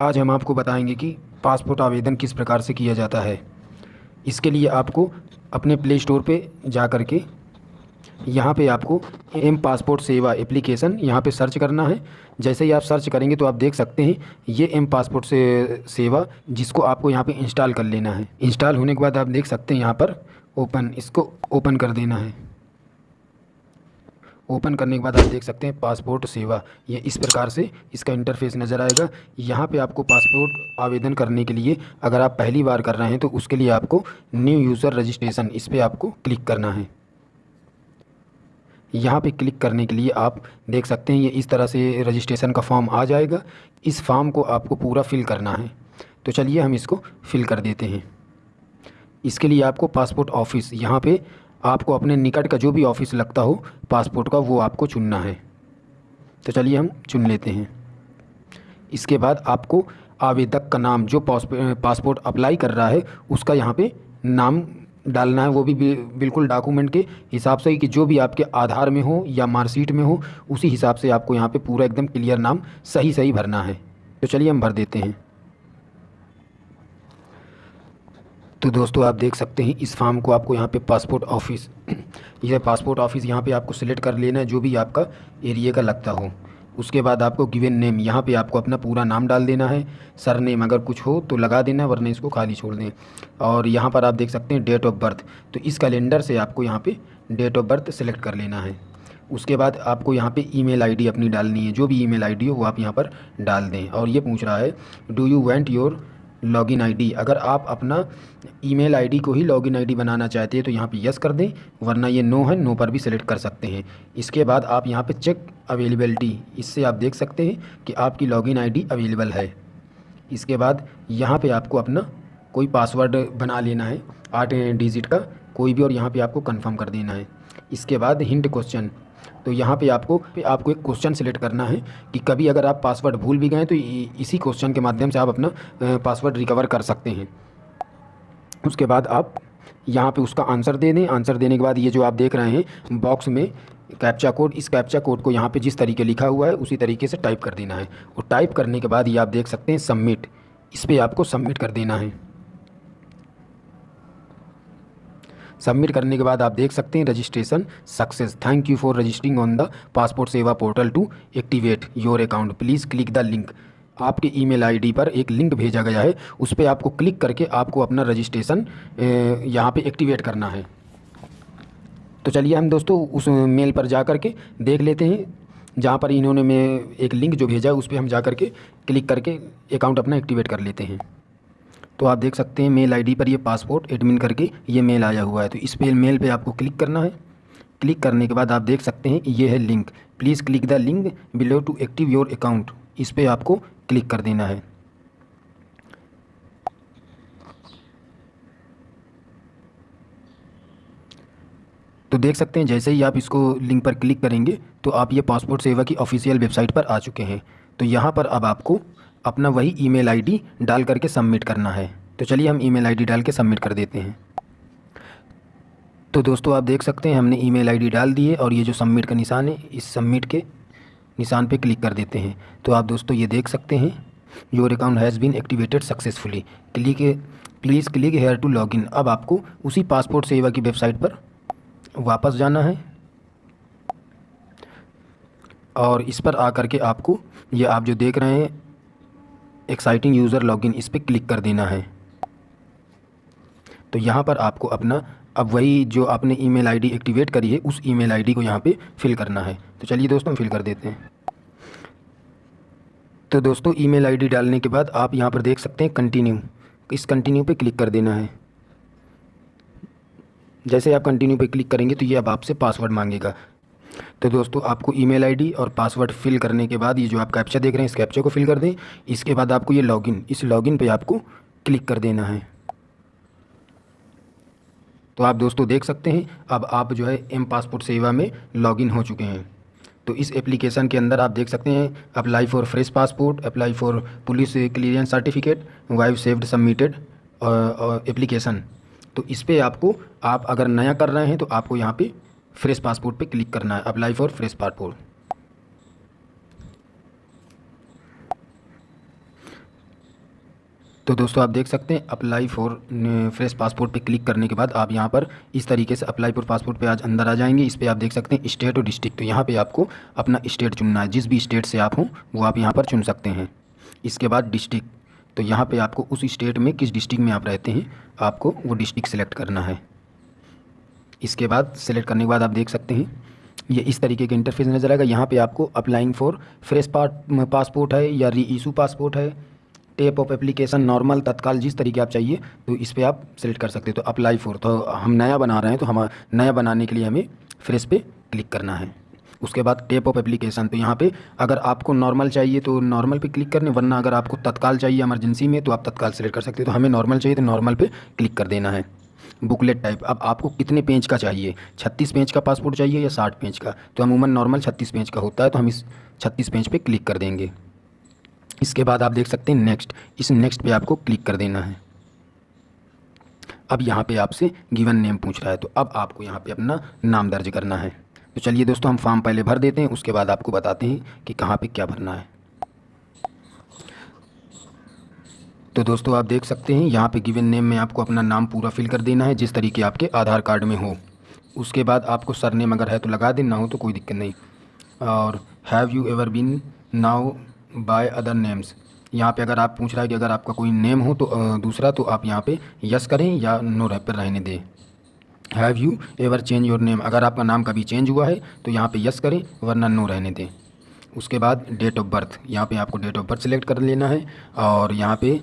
आज हम आपको बताएँगे कि पासपोर्ट आवेदन किस प्रकार से किया जाता है। इसके लिए आपको अपने प्ले स्टोर पे जा कर के यहाँ पे आपको एम पासपोर्ट सेवा एप्लीकेशन यहाँ पे सर्च करना है। जैसे ही आप सर्च करेंगे तो आप देख सकते हैं, ये एम पासपोर्ट से, सेवा जिसको आपको यहाँ पे इंस्टॉल कर लेना है। इंस्टॉल होने के बाद आप देख सकते हैं यहाँ पर ओपन, इसको ओपन कर देना है। ओपन करने के बाद आप देख सकते हैं पासपोर्ट सेवा। ये इस प्रकार से इसका इंटरफेस नज़र आएगा। यहाँ पे आपको पासपोर्ट आवेदन करने के लिए अगर आप पहली बार कर रहे हैं तो उसके लिए आपको न्यू यूज़र रजिस्ट्रेशन इस पर आपको क्लिक करना है। यहाँ पे क्लिक करने के लिए आप देख सकते हैं, ये इस तरह से रजिस्ट्रेशन का फॉर्म आ जाएगा। इस फॉर्म को आपको पूरा फिल करना है। तो चलिए हम इसको फिल कर देते हैं। इसके लिए आपको पासपोर्ट ऑफ़िस यहाँ पे आपको अपने निकट का जो भी ऑफ़िस लगता हो, पासपोर्ट का, वो आपको चुनना है। तो चलिए हम चुन लेते हैं। इसके बाद आपको आवेदक का नाम, जो पासपोर्ट अप्लाई कर रहा है, उसका यहाँ पे नाम डालना है। वो भी बिल्कुल डॉक्यूमेंट के हिसाब से कि जो भी आपके आधार में हो या मार्कशीट में हो, उसी हिसाब से आपको यहाँ पे पूरा एकदम क्लियर नाम सही सही भरना है। तो चलिए हम भर देते हैं। तो दोस्तों, आप देख सकते हैं, इस फॉर्म को आपको यहाँ पे पासपोर्ट ऑफ़िस यह पासपोर्ट ऑफ़िस यहाँ पे आपको सिलेक्ट कर लेना है, जो भी आपका एरिया का लगता हो। उसके बाद आपको गिवन नेम, यहाँ पे आपको अपना पूरा नाम डाल देना है सर नेम अगर कुछ हो तो लगा देना वरना इसको खाली छोड़ दें। और यहाँ पर आप देख सकते हैं डेट ऑफ़ बर्थ तो इस कैलेंडर से आपको यहाँ पे डेट ऑफ़ बर्थ सेलेक्ट कर लेना है। उसके बाद आपको यहाँ पे ईमेल आईडी अपनी डालनी है, जो भी ईमेल आईडी हो वो आप यहाँ पर डाल दें। और ये पूछ रहा है do you want your login ID अगर आप अपना ईमेल आईडी को ही लॉगिन आईडी बनाना चाहते हैं तो यहाँ पे यस कर दें, वरना ये नो है नो पर भी सिलेक्ट कर सकते हैं। इसके बाद आप यहाँ पे चेक अवेलेबलिटी इससे आप देख सकते हैं कि आपकी लॉगिन आईडी अवेलेबल है। इसके बाद यहाँ पे आपको अपना कोई पासवर्ड बना लेना है, आठ डिजिट का, कोई भी और यहाँ पर आपको कन्फर्म कर देना है। इसके बाद हिंट क्वेश्चन। तो यहाँ पे आपको पे आपको एक क्वेश्चन सेलेक्ट करना है कि कभी अगर आप पासवर्ड भूल भी गए तो इसी क्वेश्चन के माध्यम से आप अपना पासवर्ड रिकवर कर सकते हैं। उसके बाद आप यहाँ पे उसका आंसर दे दें। आंसर देने के बाद ये जो आप देख रहे हैं, बॉक्स में कैप्चा कोड, इस कैप्चा कोड को यहाँ पे जिस तरीके लिखा हुआ है, उसी तरीके से टाइप कर देना है। और टाइप करने के बाद ये आप देख सकते हैं, सबमिट। इस पर आपको सबमिट कर देना है। सबमिट करने के बाद आप देख सकते हैं registration success. Thank you for registering on the passport Seva portal to activate your account please click the link आपके ईमेल आईडी पर एक लिंक भेजा गया है। उस पर आपको क्लिक करके आपको अपना रजिस्ट्रेशन यहाँ पे एक्टिवेट करना है। तो चलिए हम दोस्तों उस मेल पर जा कर के देख लेते हैं। जहाँ पर इन्होंने मैं एक लिंक जो भेजा है, उस पर हम जा कर के क्लिक करके अकाउंट अपना एक्टिवेट कर लेते हैं। तो आप देख सकते हैं मेल आईडी पर ये पासपोर्ट एडमिन करके ये मेल आया हुआ है। तो इस पे मेल पे आपको क्लिक करना है। क्लिक करने के बाद आप देख सकते हैं ये है link. Please click the link below to active your account. इस पर आपको क्लिक कर देना है। तो देख सकते हैं जैसे ही आप इसको लिंक पर क्लिक करेंगे तो आप ये पासपोर्ट सेवा की ऑफिशियल वेबसाइट पर आ चुके हैं। तो यहाँ पर अब आपको अपना वही ईमेल आईडी डाल करके सबमिट करना है। तो चलिए हम ईमेल आईडी डाल के सबमिट कर देते हैं। तो दोस्तों, आप देख सकते हैं, हमने ईमेल आईडी डाल दी है और ये जो सबमिट का निशान है, इस सबमिट के निशान पे क्लिक कर देते हैं। तो आप दोस्तों ये देख सकते हैं, your account has been activated successfully. Click please click here to login अब आपको उसी पासपोर्ट सेवा की वेबसाइट पर वापस जाना है। और इस पर आकर के आपको ये आप जो देख रहे हैं एक्साइटिंग यूज़र लॉगिन इस पर क्लिक कर देना है। तो यहाँ पर आपको अपना, अब वही जो आपने ईमेल आईडी एक्टिवेट करी है, उस ईमेल आईडी को यहाँ पे फिल करना है। तो चलिए दोस्तों फिल कर देते हैं। तो दोस्तों ईमेल आईडी डालने के बाद आप यहाँ पर देख सकते हैं कंटिन्यू इस कंटिन्यू पे क्लिक कर देना है। जैसे आप कंटिन्यू पे क्लिक करेंगे तो ये अब आपसे पासवर्ड मांगेगा। तो दोस्तों, आपको ईमेल आईडी और पासवर्ड फिल करने के बाद ये जो आप कैप्चा देख रहे हैं, इस कैप्चा को फिल कर दें। इसके बाद आपको ये लॉगिन, इस लॉगिन पे आपको क्लिक कर देना है। तो आप दोस्तों देख सकते हैं, अब आप जो है एम पासपोर्ट सेवा में लॉगिन हो चुके हैं। तो इस एप्लीकेशन के अंदर आप देख सकते हैं, apply for fresh passport, apply for police clearance certificate, view saved submitted application. तो इस पर आपको, आप अगर नया कर रहे हैं तो आपको यहाँ पे फ्रेश पासपोर्ट पे क्लिक करना है। Apply for fresh passport. तो दोस्तों, आप देख सकते हैं, अप्लाई फॉर फ्रेश पासपोर्ट पे क्लिक करने के बाद आप यहाँ पर इस तरीके से अप्लाई फॉर पासपोर्ट पे आज अंदर आ जाएँगे। इस पर आप देख सकते हैं, स्टेट और डिस्ट्रिक्ट। तो यहाँ पे आपको अपना स्टेट चुनना है। जिस भी स्टेट से आप हों, वो आप यहाँ पर चुन सकते हैं। इसके बाद डिस्ट्रिक्ट। तो यहाँ पर आपको उस स्टेट में किस डिस्ट्रिक्ट में आप रहते हैं, आपको वो डिस्ट्रिक्ट सेलेक्ट करना है। इसके बाद सेलेक्ट करने के बाद आप देख सकते हैं, ये इस तरीके का इंटरफेस नज़र आएगा। यहाँ पे आपको applying for fresh part passport है या री इशू पासपोर्ट है type of application normal Tatkal, जिस तरीके आप चाहिए तो इस पर आप सेलेक्ट कर सकते हो। तो अप्लाई फॉर तो हम नया बना रहे हैं तो हम, नया बनाने के लिए हमें फ्रेश पे क्लिक करना है। उसके बाद टेप ऑफ़ एप्लीकेशन तो यहाँ पे अगर आपको नॉर्मल चाहिए तो नॉर्मल पे क्लिक करने, वरना अगर आपको तत्काल चाहिए इमरजेंसी में तो आप तत्काल सेलेक्ट कर सकते हो। तो हमें नॉर्मल चाहिए तो नॉर्मल पे क्लिक कर देना है। बुकलेट टाइप अब आपको कितने पेज का चाहिए? छत्तीस पेज का पासपोर्ट चाहिए या साठ पेज का? तो अमूमन नॉर्मल छत्तीस पेज का होता है तो हम इस छत्तीस पेज पे क्लिक कर देंगे। इसके बाद आप देख सकते हैं नेक्स्ट इस नेक्स्ट पे आपको क्लिक कर देना है। अब यहाँ पे आपसे गिवन नेम पूछ रहा है तो अब आपको यहाँ पे अपना नाम दर्ज करना है। तो चलिए दोस्तों, हम फॉर्म पहले भर देते हैं, उसके बाद आपको बताते हैं कि कहाँ पे क्या भरना है। तो दोस्तों आप देख सकते हैं, यहाँ पे गिवन नेम में आपको अपना नाम पूरा फिल कर देना है, जिस तरीके आपके आधार कार्ड में हो। उसके बाद आपको सर नेम अगर है तो लगा देना हो तो कोई दिक्कत नहीं। और have you ever been known by other names यहाँ पे अगर आप पूछ रहा है कि अगर आपका कोई नेम हो तो दूसरा तो आप यहाँ पे यस करें या नो रह, पर रहने दें। Have you ever change your name अगर आपका नाम कभी चेंज हुआ है तो यहाँ पे यस करें, वरना नो रहने दें। उसके बाद डेट ऑफ़ बर्थ यहाँ पे आपको डेट ऑफ़ बर्थ सेलेक्ट कर लेना है, और यहाँ पे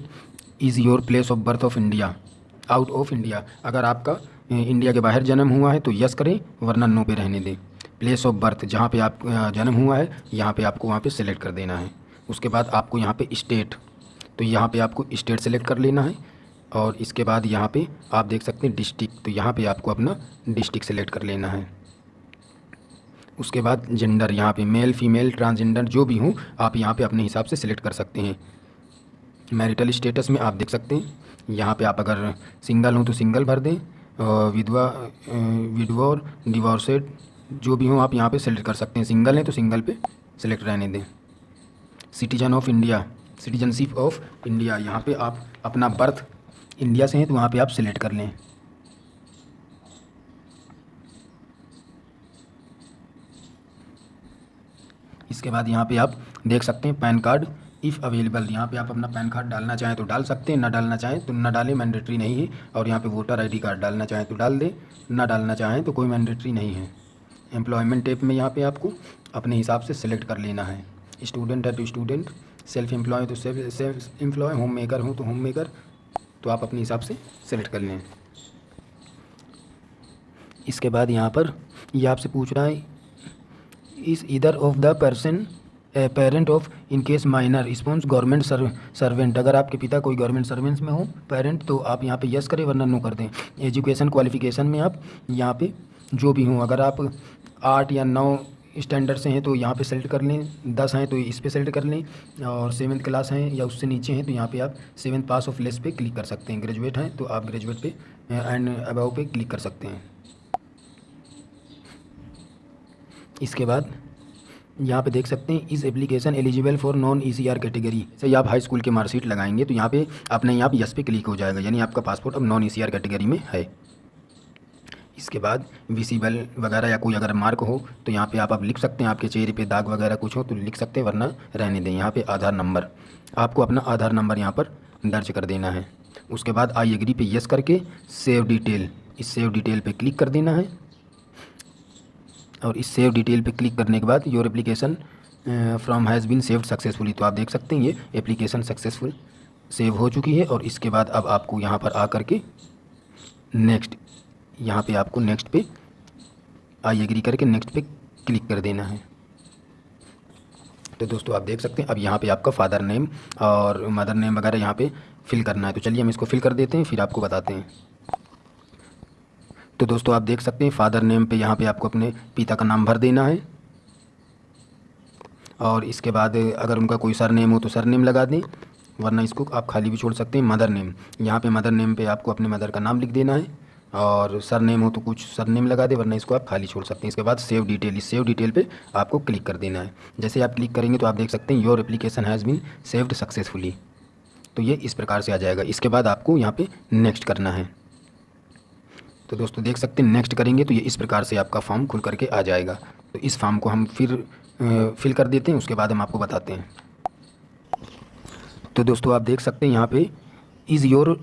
is your place of birth of India out of India अगर आपका इंडिया के बाहर जन्म हुआ है तो यस करें, वरना नो पे रहने दें। प्लेस ऑफ़ बर्थ जहाँ पे आप जन्म हुआ है, यहाँ पे आपको वहाँ पे सेलेक्ट कर देना है। उसके बाद आपको यहाँ पे स्टेट तो यहाँ पे आपको स्टेट सेलेक्ट कर लेना है। और इसके बाद यहाँ पे आप देख सकते हैं डिस्ट्रिक्ट तो यहाँ पे आपको अपना डिस्ट्रिक्ट सेलेक्ट कर लेना है। उसके बाद जेंडर यहाँ पे मेल फीमेल ट्रांसजेंडर जो भी हो, आप यहाँ पे अपने हिसाब से सिलेक्ट कर सकते हैं। मैरिटल स्टेटस में आप देख सकते हैं। यहाँ पे आप अगर सिंगल हों तो सिंगल भर दें विधवा विधवा डिवोर्सेड जो भी हों आप यहाँ पे सेलेक्ट कर सकते हैं। सिंगल हैं तो सिंगल पे सेलेक्ट रहने दें। Citizen of India citizenship of India यहाँ पे आप अपना बर्थ इंडिया से हैं तो वहाँ पे आप सिलेक्ट कर लें। इसके बाद यहाँ पे आप देख सकते हैं पैन कार्ड। इफ़ अवेलेबल यहाँ पे आप अपना पैन कार्ड डालना चाहें तो डाल सकते हैं, ना डालना चाहें तो ना डालें मैंडेटरी नहीं है, और यहाँ पे वोटर आईडी कार्ड डालना चाहें तो डाल दें, ना डालना चाहें तो कोई मैंडेटरी नहीं है। एम्प्लॉयमेंट टेप में यहाँ पे आपको अपने हिसाब से सिलेक्ट कर लेना है। स्टूडेंट है तो स्टूडेंट सेल्फ एम्प्लॉय तो self self employ home maker हूँ तो होम मेकर तो आप अपने हिसाब से सेलेक्ट कर लें। इसके बाद यहाँ पर ये यह आपसे पूछ रहा है, इस इधर of the person parent of in case minor response government servant अगर आपके पिता कोई गवर्नमेंट सर्वेंट्स में हो पेरेंट तो आप यहाँ पे यस करें, वरना नो कर दें। एजुकेशन क्वालिफिकेशन में आप यहाँ पे जो भी हों, अगर आप आठ या नौ स्टैंडर्ड से हैं तो यहाँ पे सेलेक्ट कर लें। दस हैं तो इस पर सेलेक्ट कर लें। और सेवन्थ क्लास हैं या उससे नीचे हैं तो यहाँ पे आप सेवन्थ पास ऑफ़ लेस पे क्लिक कर सकते हैं। ग्रेजुएट हैं तो आप ग्रेजुएट पे एंड अबाव पे क्लिक कर सकते हैं। इसके बाद यहाँ पे देख सकते हैं, इस application eligible for non ECR category से आप हाई स्कूल के मार्कशीट लगाएँगे तो यहाँ पे अपने यहाँ पे यस पे क्लिक हो जाएगा, यानी आपका पासपोर्ट अब नॉन ईसीआर कैटेगरी में है। इसके बाद विजिबल वगैरह या कोई अगर मार्क हो तो यहाँ पे आप आप लिख सकते हैं, आपके चेहरे पे दाग वगैरह कुछ हो तो लिख सकते हैं, वरना रहने दें। यहाँ पे आधार नंबर आपको अपना आधार नंबर यहाँ पर दर्ज कर देना है। उसके बाद आई एग्री पे यस करके सेव डिटेल इस सेव डिटेल पे क्लिक कर देना है। और इस सेव डिटेल पे क्लिक करने के बाद your application form has been saved successfully तो आप देख सकते हैं ये एप्लीकेशन सक्सेसफुल सेव हो चुकी है और इसके बाद अब आपको यहाँ पर आ करके नेक्स्ट यहाँ पे आपको नेक्स्ट पे आई एग्री करके नेक्स्ट पे क्लिक कर देना है। तो दोस्तों आप देख सकते हैं, अब यहाँ पे आपका फादर नेम और मदर नेम वगैरह यहाँ पे फिल करना है। तो चलिए हम इसको फिल कर देते हैं, फिर आपको बताते हैं। तो दोस्तों आप देख सकते हैं फादर नेम पे यहाँ पे आपको अपने पिता का नाम भर देना है। और इसके बाद अगर उनका कोई सर नेम हो तो सर नेम लगा दें, वरना इसको आप खाली भी छोड़ सकते हैं मदर नेम यहाँ पे मदर नेम पे आपको अपने मदर का नाम लिख देना है। और सर नेम हो तो कुछ सर नेम लगा दें, वरना इसको आप खाली छोड़ सकते हैं। इसके बाद सेव डिटेल इस सेव डिटेल पे आपको क्लिक कर देना है। जैसे आप क्लिक करेंगे तो आप देख सकते हैं your application has been saved successfully तो ये इस प्रकार से आ जाएगा। इसके बाद आपको यहाँ पर नेक्स्ट करना है। तो दोस्तों, देख सकते हैं नेक्स्ट करेंगे तो ये इस प्रकार से आपका फॉर्म खुल करके आ जाएगा। तो इस फॉर्म को हम फिर फिल कर देते हैं, उसके बाद हम आपको बताते हैं। तो दोस्तों, आप देख सकते हैं यहाँ पे is your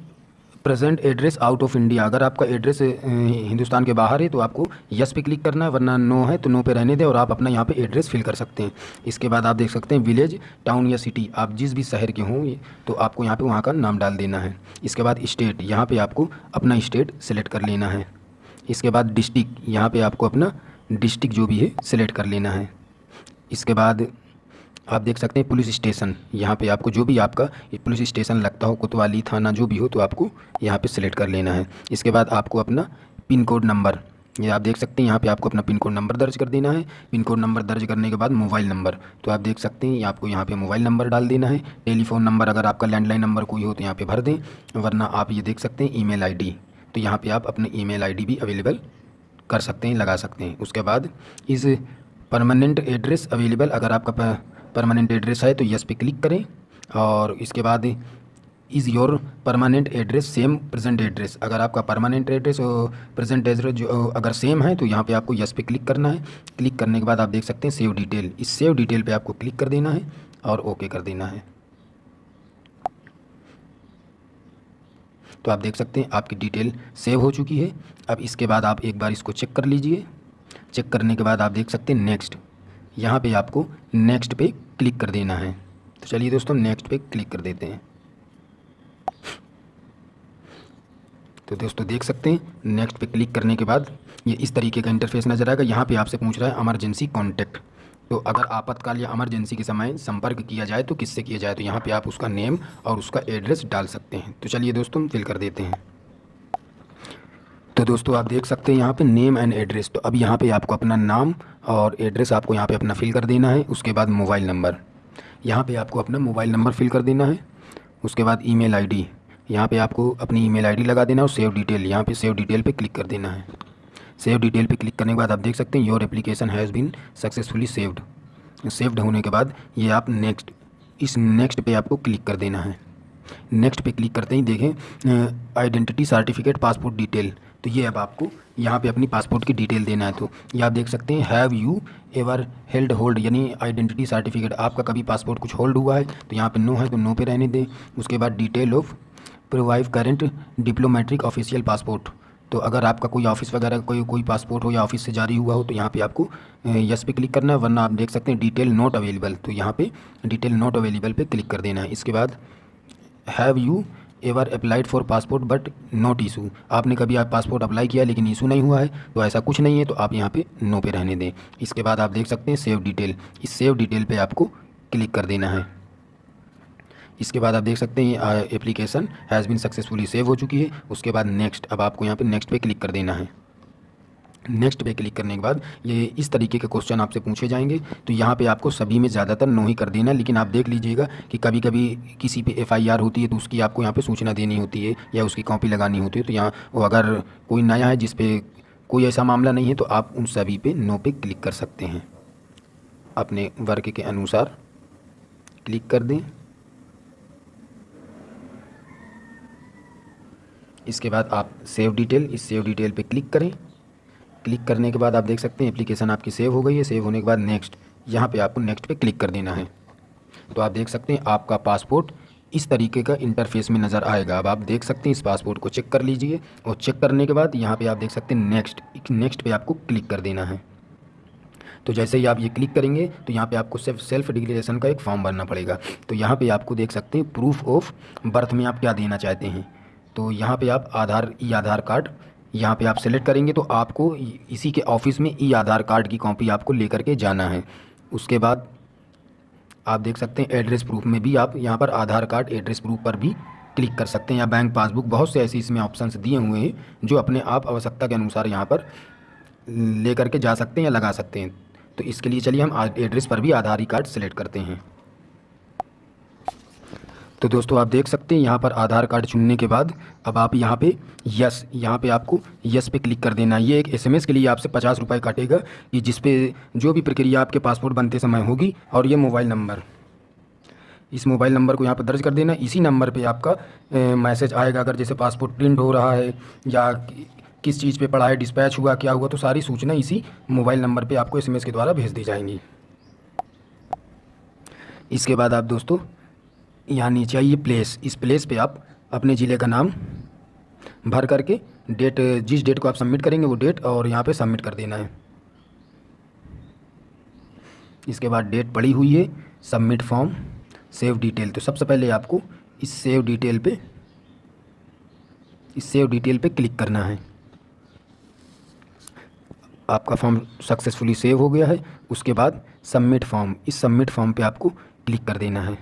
present address out of India अगर आपका एड्रेस हिंदुस्तान के बाहर है तो आपको यस पे क्लिक करना है, वरना नो है तो नो पे रहने दें और आप अपना यहाँ पे एड्रेस फिल कर सकते हैं। इसके बाद आप देख सकते हैं विलेज टाउन या सिटी आप जिस भी शहर के हों तो आपको यहाँ पे वहाँ का नाम डाल देना है। इसके बाद स्टेट यहाँ पर आपको अपना स्टेट सेलेक्ट कर लेना है। इसके बाद डिस्ट्रिक्ट यहाँ पर आपको अपना डिस्ट्रिक्ट जो भी है सिलेक्ट कर लेना है। इसके बाद आप देख सकते हैं पुलिस स्टेशन। यहाँ पे आपको जो भी आपका पुलिस स्टेशन लगता हो, कोतवाली थाना जो भी हो तो आपको यहाँ पे सिलेक्ट कर लेना है। इसके बाद आपको अपना पिन कोड नंबर ये आप देख सकते हैं, यहाँ पे आपको अपना पिन कोड नंबर दर्ज कर देना है। पिन कोड नंबर दर्ज करने के बाद मोबाइल नंबर तो आप देख सकते हैं आपको यहाँ पे मोबाइल नंबर डाल देना है। टेलीफोन नंबर अगर आपका लैंडलाइन नंबर कोई हो तो यहाँ पे भर दें, वरना आप ये देख सकते हैं ईमेल आईडी तो यहाँ पे आप अपने ईमेल आईडी भी अवेलेबल कर सकते हैं, लगा सकते हैं। उसके बाद इस परमानेंट एड्रेस अवेलेबल अगर आपका परमानेंट एड्रेस है तो यस पे क्लिक करें और इसके बाद is your permanent address same present address अगर आपका परमानेंट एड्रेस और प्रेजेंट एड्रेस जो, अगर सेम है तो यहाँ पे आपको यस पे क्लिक करना है। क्लिक करने के बाद आप देख सकते हैं सेव डिटेल इस सेव डिटेल पे आपको क्लिक कर देना है और ओके कर देना है। तो आप देख सकते हैं आपकी डिटेल सेव हो चुकी है। अब इसके बाद आप एक बार इसको चेक कर लीजिए। चेक करने के बाद आप देख सकते हैं नेक्स्ट यहाँ पे आपको नेक्स्ट पे क्लिक कर देना है। तो चलिए दोस्तों नेक्स्ट पे क्लिक कर देते हैं। तो दोस्तों, देख सकते हैं नेक्स्ट पे क्लिक करने के बाद ये इस तरीके का इंटरफेस नज़र आएगा। यहाँ पे आपसे पूछ रहा है इमरजेंसी कॉन्टैक्ट तो अगर आपातकाल या इमरजेंसी के समय संपर्क किया जाए तो किससे किया जाए? तो यहाँ पे आप उसका नेम और उसका एड्रेस डाल सकते हैं। तो चलिए दोस्तों फिल कर देते हैं। तो दोस्तों, आप देख सकते हैं यहाँ पे नेम एंड एड्रेस तो अब यहाँ पे आपको अपना नाम और एड्रेस आपको यहाँ पे अपना फिल कर देना है, उसके बाद मोबाइल नंबर यहाँ पे आपको अपना मोबाइल नंबर फिल कर देना है, उसके बाद ईमेल आईडी यहाँ पे आपको अपनी ईमेल आईडी लगा देना है और सेव डिटेल यहाँ पे सेव डिटेल पे क्लिक कर देना है। सेव डिटेल पे क्लिक करने के बाद आप देख सकते हैं your application has been successfully saved saved होने के बाद ये आप नेक्स्ट इस नेक्स्ट पे आपको क्लिक कर देना है। नेक्स्ट पे क्लिक करते ही देखें आइडेंटिटी सर्टिफिकेट पासपोर्ट डिटेल तो ये अब आपको यहाँ पे अपनी पासपोर्ट की डिटेल देना है। तो ये आप देख सकते हैं have you ever held hold यानी आइडेंटिटी सर्टिफिकेट आपका कभी पासपोर्ट कुछ होल्ड हुआ है तो यहाँ पे नो है तो नो पे रहने दें। उसके बाद detail of provide current diplomatic official passport तो अगर आपका कोई ऑफ़िस वगैरह, कोई कोई पासपोर्ट हो या ऑफ़िस से जारी हुआ हो तो यहाँ पे आपको यस पे क्लिक करना है, वरना आप देख सकते हैं डिटेल नॉट अवेलेबल तो यहाँ पे डिटेल नॉट अवेलेबल पे क्लिक कर देना है। इसके बाद have you ever applied for passport but not issue आपने कभी आप पासपोर्ट अप्लाई किया लेकिन इशू नहीं हुआ है तो ऐसा कुछ नहीं है तो आप यहाँ पे नो पे रहने दें। इसके बाद आप देख सकते हैं सेव डिटेल इस सेव डिटेल पे आपको क्लिक कर देना है। इसके बाद आप देख सकते हैं application has been successfully save हो चुकी है। उसके बाद नेक्स्ट अब आपको यहाँ पर नेक्स्ट पर क्लिक कर देना है। नेक्स्ट पे क्लिक करने के बाद ये इस तरीके के क्वेश्चन आपसे पूछे जाएँगे। तो यहाँ पे आपको सभी में ज़्यादातर नो ही कर देना लेकिन आप देख लीजिएगा कि कभी कभी किसी पे एफआईआर होती है तो उसकी आपको यहाँ पे सूचना देनी होती है या उसकी कॉपी लगानी होती है। तो यहाँ वो अगर कोई नया है जिस पे कोई ऐसा मामला नहीं है तो आप उन सभी पे नो पे क्लिक कर सकते हैं। अपने वर्ग के अनुसार क्लिक कर दें। इसके बाद आप सेव डिटेल इस सेव डिटेल पे क्लिक करें। क्लिक करने के बाद आप देख सकते हैं एप्लीकेशन आपकी सेव हो गई है। सेव होने के बाद नेक्स्ट, यहाँ पे आपको नेक्स्ट पे क्लिक कर देना है। तो आप देख सकते हैं आपका पासपोर्ट इस तरीके का इंटरफेस में नज़र आएगा। अब आप देख सकते हैं इस पासपोर्ट को चेक कर लीजिए और चेक करने के बाद यहाँ पे आप देख सकते हैं नेक्स्ट नेक्स्ट पे आपको क्लिक कर देना है। तो जैसे ही आप ये क्लिक करेंगे तो यहाँ पे आपको सिर्फ़ सेल्फ डिक्लेरेशन का एक फॉर्म भरना पड़ेगा। तो यहाँ पे आपको देख सकते हैं प्रूफ ऑफ़ बर्थ में आप क्या देना चाहते हैं। तो यहाँ पे आप आधार, ई आधार कार्ड यहाँ पे आप सेलेक्ट करेंगे तो आपको इसी के ऑफ़िस में ई आधार कार्ड की कॉपी आपको लेकर के जाना है। उसके बाद आप देख सकते हैं एड्रेस प्रूफ में भी आप यहाँ पर आधार कार्ड एड्रेस प्रूफ पर भी क्लिक कर सकते हैं। या बैंक पासबुक बहुत से ऐसे इसमें ऑप्शंस दिए हुए हैं जो अपने आप आवश्यकता के अनुसार यहाँ पर ले करके जा सकते हैं या लगा सकते हैं। तो इसके लिए चलिए हम एड्रेस पर भी आधार कार्ड सेलेक्ट करते हैं। तो दोस्तों, आप देख सकते हैं, यहाँ पर आधार कार्ड चुनने के बाद अब आप यहाँ पे यस यहाँ पे आपको यस पे क्लिक कर देना ये एक एसएमएस के लिए आपसे पचास रुपये काटेगा कि जिस पे जो भी प्रक्रिया आपके पासपोर्ट बनते समय होगी और ये मोबाइल नंबर। इस मोबाइल नंबर को यहाँ पर दर्ज कर देना। इसी नंबर पर आपका मैसेज आएगा। अगर जैसे पासपोर्ट प्रिंट हो रहा है या किस चीज़ पे पड़ा है, डिस्पैच हुआ, क्या हुआ तो सारी सूचना इसी मोबाइल नंबर पे आपको एसएमएस के द्वारा भेज दी जाएँगी। इसके बाद आप दोस्तों यहाँ नीचे आइए प्लेस इस प्लेस पे आप अपने ज़िले का नाम भर करके डेट जिस डेट को आप सबमिट करेंगे वो डेट और यहाँ पे सबमिट कर देना है। इसके बाद डेट पड़ी हुई है सबमिट फॉर्म सेव डिटेल तो सबसे पहले आपको इस सेव डिटेल पे, इस सेव डिटेल पे क्लिक करना है। आपका फॉर्म सक्सेसफुली सेव हो गया है, उसके बाद सबमिट फॉर्म इस सबमिट फॉर्म पे आपको क्लिक कर देना है।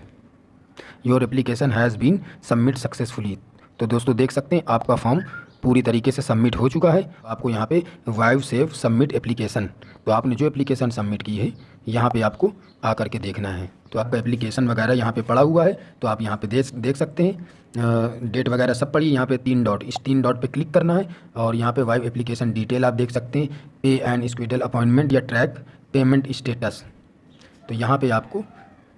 Your application has been submit successfully तो दोस्तों, देख सकते हैं, आपका फॉर्म पूरी तरीके से सबमिट हो चुका है। आपको यहाँ पे वाइव सेव सबमिट एप्लीकेशन तो आपने जो एप्लीकेशन सबमिट की है, यहाँ पे आपको आकर के देखना है। तो आपका एप्लीकेशन वगैरह यहाँ पे पड़ा हुआ है तो आप यहाँ पे देख देख सकते हैं। डेट वगैरह सब पड़ी यहाँ पे तीन डॉट इस तीन डॉट पे क्लिक करना है और यहाँ पे वाइव एप्लीकेशन डिटेल आप देख सकते हैं। पे एंड स्क्विडल अपॉइंटमेंट या ट्रैक पेमेंट स्टेटस तो यहाँ पर आपको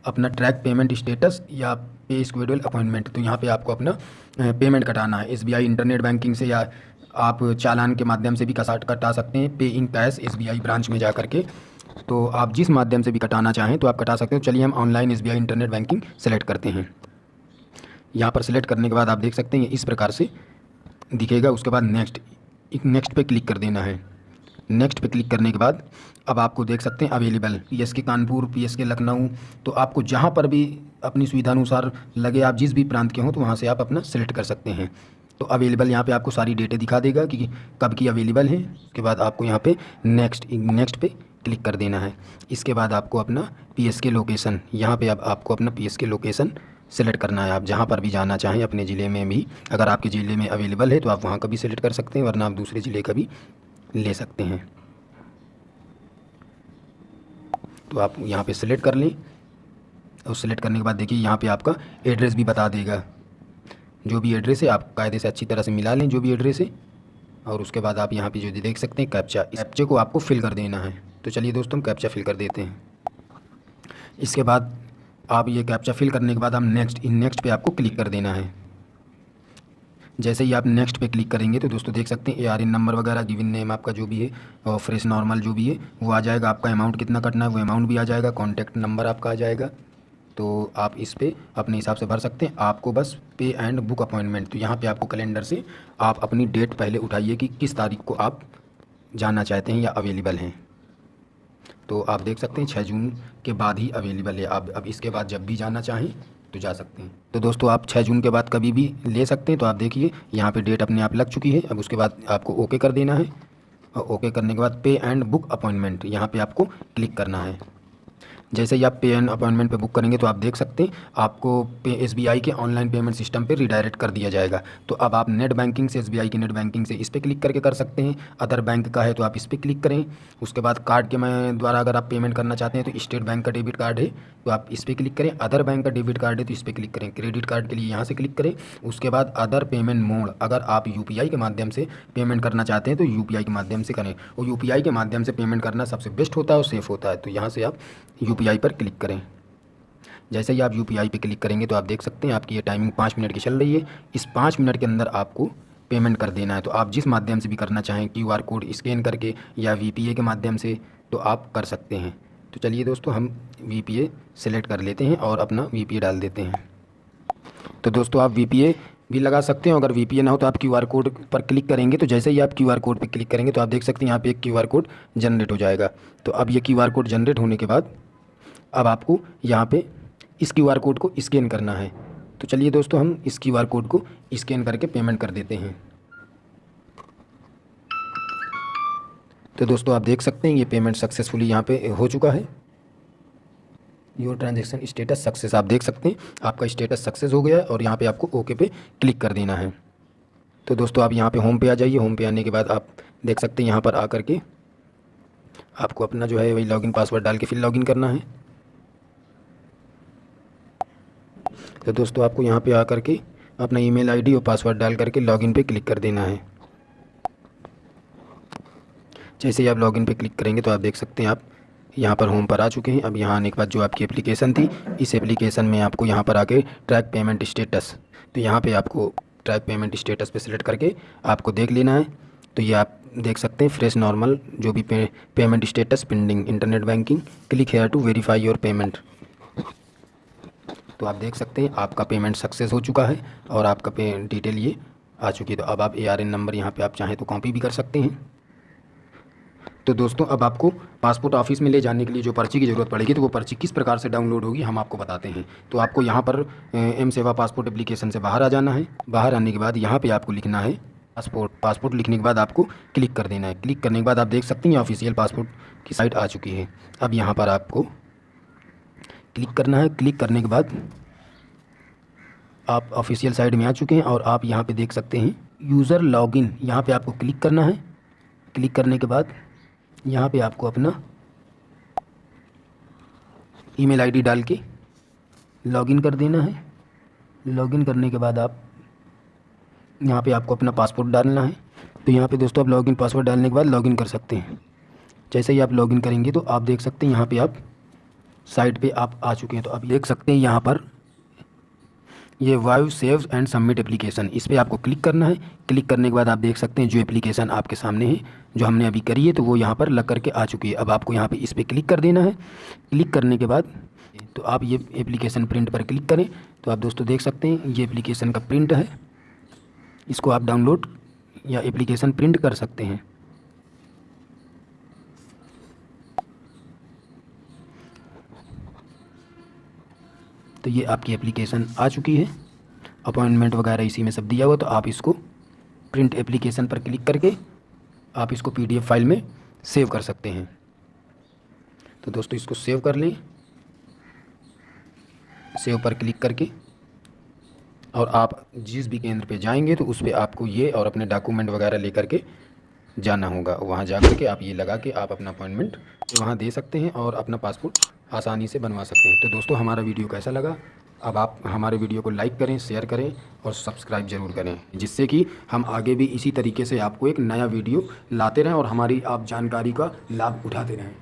अपना ट्रैक पेमेंट स्टेटस या पे स्क्वेडल अपॉइंटमेंट तो यहाँ पे आपको अपना पेमेंट कटाना है। एसबीआई इंटरनेट बैंकिंग से या आप चालान के माध्यम से भी कसाट कटा सकते हैं। पे इन कैश एस ब्रांच में जा कर के। तो आप जिस माध्यम से भी कटाना चाहें तो आप कटा सकते हो। चलिए हम online SBI internet banking select करते हैं। यहाँ पर सेलेक्ट करने के बाद आप देख सकते हैं, इस प्रकार से दिखेगा। उसके बाद नेक्स्ट नेक्स्ट पे क्लिक कर देना है। नेक्स्ट पे क्लिक करने के बाद, अब आपको देख सकते हैं अवेलेबल पी एस के कानपुर पी एस के लखनऊ तो आपको जहाँ पर भी अपनी सुविधा अनुसार लगे आप जिस भी प्रांत के हों तो वहाँ से आप अपना सेलेक्ट कर सकते हैं। तो अवेलेबल यहाँ पे आपको सारी डेटें दिखा देगा कि कब की अवेलेबल है। उसके बाद आपको यहाँ पे नेक्स्ट नेक्स्ट पे क्लिक कर देना है। इसके बाद आपको अपना पी एस के लोकेशन यहाँ पर अब आपको अपना P S K location select करना है। आप जहाँ पर भी जाना चाहें, अपने ज़िले में भी, अगर आपके ज़िले में अवेलेबल है तो आप वहाँ का भी सिलेक्ट कर सकते हैं, वरना आप दूसरे ज़िले का भी ले सकते हैं। तो आप यहाँ पे सिलेक्ट कर लें। और सिलेक्ट करने के बाद देखिए यहाँ पे आपका एड्रेस भी बता देगा। जो भी एड्रेस है, आप कायदे से अच्छी तरह से मिला लें जो भी एड्रेस है। और उसके बाद आप यहाँ पे जो देख सकते हैं कैप्चा इस कैप्चे को आपको फिल कर देना है। तो चलिए दोस्तों, हम कैप्चा फिल कर देते हैं। इसके बाद आप ये कैप्चा फिल करने के बाद हम नेक्स्ट इन नेक्स्ट पे आपको क्लिक कर देना है। जैसे ही आप नेक्स्ट पे क्लिक करेंगे तो दोस्तों देख सकते हैं ए आर नंबर वगैरह गिवन नेम आपका जो भी है, और फ्रेश नॉर्मल जो भी है, वो आ जाएगा। आपका अमाउंट कितना कटना है, वो अमाउंट भी आ जाएगा। कॉन्टैक्ट नंबर आपका आ जाएगा। तो आप इस पर अपने हिसाब से भर सकते हैं। आपको बस पे एंड बुक अपॉइंटमेंट तो यहाँ पे आपको कैलेंडर से आप अपनी डेट पहले उठाइए कि किस तारीख को आप जाना चाहते हैं या अवेलेबल हैं। तो आप देख सकते हैं छः जून के बाद ही अवेलेबल है। आप अब इसके बाद जब भी जाना चाहें तो जा सकते हैं। तो दोस्तों, आप छः जून के बाद कभी भी ले सकते हैं तो आप देखिए, यहाँ पे डेट अपने आप लग चुकी है। अब उसके बाद आपको ओके कर देना है। और ओके करने के बाद पे एंड बुक अपॉइंटमेंट यहाँ पे आपको क्लिक करना है। जैसे ही आप पे एन अपॉइंटमेंट पे बुक करेंगे तो आप देख सकते हैं, आपको पे एसबीआई के ऑनलाइन पेमेंट सिस्टम पे रिडायरेक्ट कर दिया जाएगा। तो अब आप नेट बैंकिंग से एस बी आई की नेट बैंकिंग से इस पर क्लिक करके कर सकते हैं। अदर बैंक का है तो आप इस पर क्लिक करें। उसके बाद कार्ड के मैं द्वारा अगर आप पेमेंट करना चाहते हैं तो स्टेट बैंक का डेबिट कार्ड है तो आप इस पर क्लिक करें। अदर बैंक का डेबिट कार्ड है तो इस पर क्लिक करें। क्रेडिट कार्ड के लिए यहाँ से क्लिक करें। उसके बाद अदर पेमेंट मोड, अगर आप यूपीआई के माध्यम से पेमेंट करना चाहते हैं तो यूपीआई के माध्यम से करें। और यूपीआई के माध्यम से पेमेंट करना सबसे बेस्ट होता है और सेफ़ होता है। तो यहाँ से आप यू पर क्लिक करें। जैसे ही आप यू पे क्लिक करेंगे तो आप देख सकते हैं आपकी ये टाइमिंग पाँच मिनट की चल रही है। इस पाँच मिनट के अंदर आपको पेमेंट कर देना है। तो आप जिस माध्यम से भी करना चाहें क्यू आर कोड स्कैन करके या वी पी ए के माध्यम से तो आप कर सकते हैं। तो चलिए दोस्तों, हम वी पी ए सेलेक्ट कर लेते हैं और अपना वी पी ए डाल देते हैं। तो दोस्तों, आप वी पी ए भी लगा सकते हैं। अगर वी पी ए ना हो तो आप क्यू आर कोड पर क्लिक करेंगे। तो जैसे ही आप क्यू आर कोड पर क्लिक करेंगे तो आप देख सकते हैं यहाँ पे एक क्यू आर कोड जनरेट हो जाएगा। तो अब ये क्यू आर कोड जनरेट होने के बाद अब आपको यहाँ पे इस क्यू आर कोड को स्कैन करना है। तो चलिए दोस्तों, हम इस क्यू आर कोड को स्कैन करके पेमेंट कर देते हैं। तो दोस्तों, आप देख सकते हैं, ये पेमेंट सक्सेसफुली यहाँ पे हो चुका है। योर ट्रांजेक्शन स्टेटस सक्सेस, आप देख सकते हैं, आपका स्टेटस सक्सेस हो गया है और यहाँ पे आपको ओके पे क्लिक कर देना है। तो दोस्तों, आप यहाँ पे होम पे आ जाइए। होम पे आने के बाद आप देख सकते हैं, यहाँ पर आकर के आपको अपना जो है वही लॉगिन पासवर्ड डाल के फिर लॉगिन करना है। तो दोस्तों आपको यहाँ पे आकर के अपना ईमेल आईडी और पासवर्ड डाल करके लॉगिन पे क्लिक कर देना है। जैसे ही आप लॉगिन पे क्लिक करेंगे तो आप देख सकते हैं आप यहाँ पर होम पर आ चुके हैं। अब यहाँ आने के बाद जो आपकी एप्लीकेशन थी इस एप्लीकेशन में आपको यहाँ पर आके ट्रैक पेमेंट स्टेटस। तो यहाँ पे आपको ट्रैक पेमेंट स्टेटस पे सिलेक्ट करके आपको देख लेना है। तो ये आप देख सकते हैं फ्रेश नॉर्मल जो भी pay, payment status pending internet banking click here to verify your payment. तो आप देख सकते हैं, आपका पेमेंट सक्सेस हो चुका है और आपका पे डिटेल ये आ चुकी है। तो अब आप ए आर एन नंबर यहाँ पे आप चाहें तो कॉपी भी कर सकते हैं। तो दोस्तों, अब आपको पासपोर्ट ऑफ़िस में ले जाने के लिए जो पर्ची की ज़रूरत पड़ेगी तो वो पर्ची किस प्रकार से डाउनलोड होगी, हम आपको बताते हैं। तो आपको यहाँ पर एम सेवा पासपोर्ट एप्लीकेशन से बाहर आ जाना है। बाहर आने के बाद यहाँ पे आपको लिखना है पासपोर्ट पासपोर्ट लिखने के बाद आपको क्लिक कर देना है। क्लिक करने के बाद आप देख सकते हैं ऑफिशियल पासपोर्ट की साइट आ चुकी है। अब यहाँ पर आपको क्लिक करना है। क्लिक करने के बाद आप ऑफिशियल साइट में आ चुके हैं और आप यहाँ पे देख सकते हैं यूज़र लॉगिन। यहाँ पे आपको क्लिक करना है। क्लिक करने के बाद यहाँ पे आपको अपना ईमेल आईडी डाल के लॉगिन कर देना है। लॉगिन करने के बाद आप यहाँ पे आपको अपना पासपोर्ट डालना है। तो यहाँ पे दोस्तों आप लॉगिन पासवर्ड डालने के बाद लॉगिन कर सकते हैं। जैसे ही आप लॉगिन करेंगे तो आप देख सकते हैं यहाँ पे आप साइट पे आप आ चुके हैं तो आप देख सकते हैं यहाँ पर ये वाइव सेव एंड सबमिट एप्लीकेशन। इस पर आपको क्लिक करना है। क्लिक करने के बाद आप देख सकते हैं जो एप्लीकेशन आपके सामने है, जो हमने अभी करी है तो वो यहाँ पर लग करके आ चुकी है। अब आपको यहाँ पे इस पर क्लिक कर देना है। क्लिक करने के बाद तो आप ये एप्लीकेशन प्रिंट पर क्लिक करें तो आप दोस्तों देख सकते हैं, ये एप्लीकेशन का प्रिंट है। इसको आप डाउनलोड या एप्लीकेशन प्रिंट कर सकते हैं। तो ये आपकी एप्लीकेशन आ चुकी है। अपॉइंटमेंट वगैरह इसी में सब दिया हुआ तो आप इसको प्रिंट एप्लीकेशन पर क्लिक करके आप इसको पीडीएफ फ़ाइल में सेव कर सकते हैं। तो दोस्तों, इसको सेव कर लें। सेव पर क्लिक करके और आप जिस भी केंद्र पे जाएँगे तो उस पर आपको ये और अपने डॉक्यूमेंट वगैरह लेकर के जाना होगा। वहाँ जा कर के आप ये लगा के आप अपना अपॉइंटमेंट वहाँ दे सकते हैं और अपना पासपोर्ट आसानी से बनवा सकते हैं। तो दोस्तों, हमारा वीडियो कैसा लगा? अब आप हमारे वीडियो को लाइक करें, शेयर करें और सब्सक्राइब ज़रूर करें, जिससे कि हम आगे भी इसी तरीके से आपको एक नया वीडियो लाते रहें और हमारी आप जानकारी का लाभ उठाते रहें।